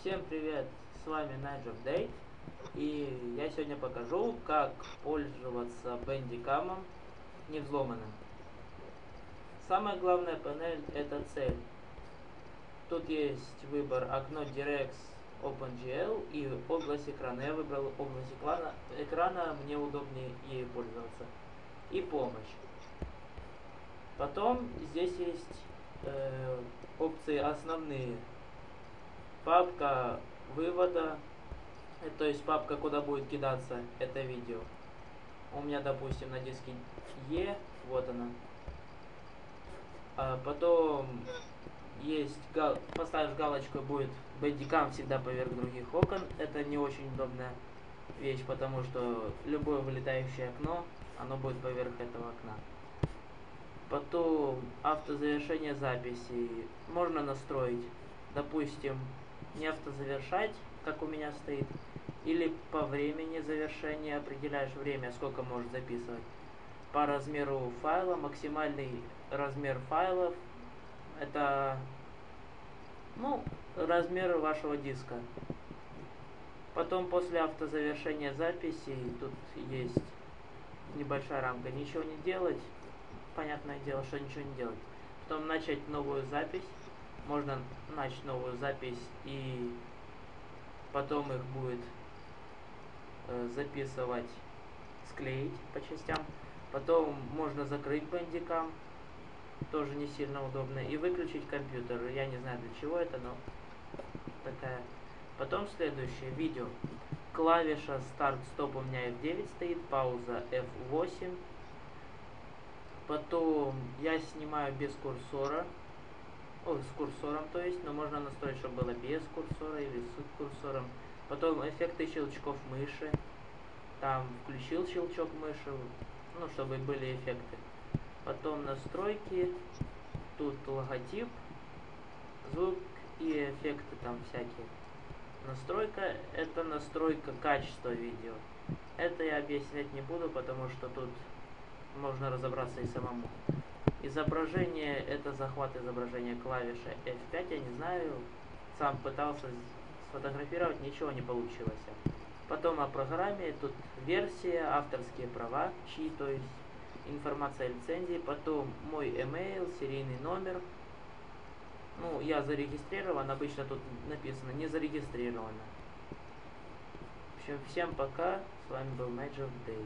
Всем привет, с вами Найджер Дэй, и я сегодня покажу, как пользоваться бендикамом не взломанным. Самая главная панель это цель. Тут есть выбор окно DirectX OpenGL и область экрана. Я выбрал область экрана, экрана мне удобнее ей пользоваться. И помощь. Потом здесь есть э, опции основные папка вывода, э, то есть папка, куда будет кидаться это видео. У меня, допустим, на диске E, вот она. А потом есть, гал поставишь галочку, будет бэдикам всегда поверх других окон. Это не очень удобная вещь, потому что любое вылетающее окно, оно будет поверх этого окна. Потом автозавершение записи можно настроить, допустим, не автозавершать, как у меня стоит, или по времени завершения определяешь время, сколько можешь записывать. По размеру файла, максимальный размер файлов, это, ну, размер вашего диска. Потом после автозавершения записи, тут есть небольшая рамка, ничего не делать, понятное дело, что ничего не делать. Потом начать новую запись можно начать новую запись и потом их будет э, записывать, склеить по частям. Потом можно закрыть бандикам, тоже не сильно удобно, и выключить компьютер. Я не знаю для чего это, но такая. Потом следующее видео. Клавиша старт-стоп у меня F9 стоит, пауза F8. Потом я снимаю без курсора, о, с курсором, то есть, но можно настроить, чтобы было без курсора или с курсором. Потом эффекты щелчков мыши. Там включил щелчок мыши, ну, чтобы были эффекты. Потом настройки. Тут логотип, звук и эффекты там всякие. Настройка – это настройка качества видео. Это я объяснять не буду, потому что тут можно разобраться и самому. Изображение это захват изображения клавиши F5, я не знаю, сам пытался сфотографировать, ничего не получилось. Потом о программе, тут версия, авторские права, чьи, то есть информация о лицензии, потом мой email, серийный номер. Ну, я зарегистрирован, обычно тут написано не зарегистрировано. В общем, всем пока, с вами был Magic Day.